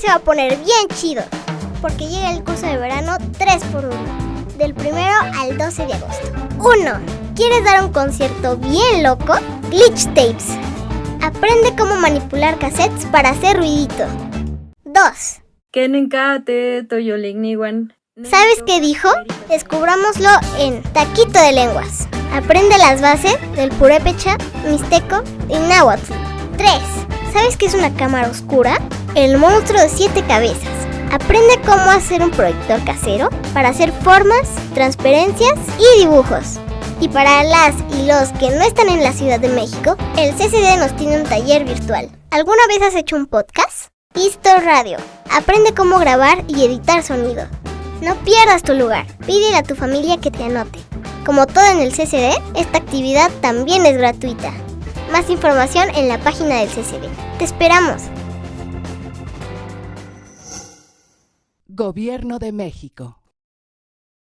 se va a poner bien chido, porque llega el curso de verano 3x1, del 1 al 12 de agosto. 1. ¿Quieres dar un concierto bien loco? Glitch Tapes. Aprende cómo manipular cassettes para hacer ruidito. 2. ¿Sabes qué dijo? Descubrámoslo en Taquito de Lenguas. Aprende las bases del purépecha, mixteco y náhuatl. 3. ¿Sabes qué es una cámara oscura? El monstruo de siete cabezas. Aprende cómo hacer un proyector casero para hacer formas, transparencias y dibujos. Y para las y los que no están en la Ciudad de México, el CCD nos tiene un taller virtual. ¿Alguna vez has hecho un podcast? Isto Radio. Aprende cómo grabar y editar sonido. No pierdas tu lugar. Pídele a tu familia que te anote. Como todo en el CCD, esta actividad también es gratuita. Más información en la página del CCD. ¡Te esperamos! Gobierno de México.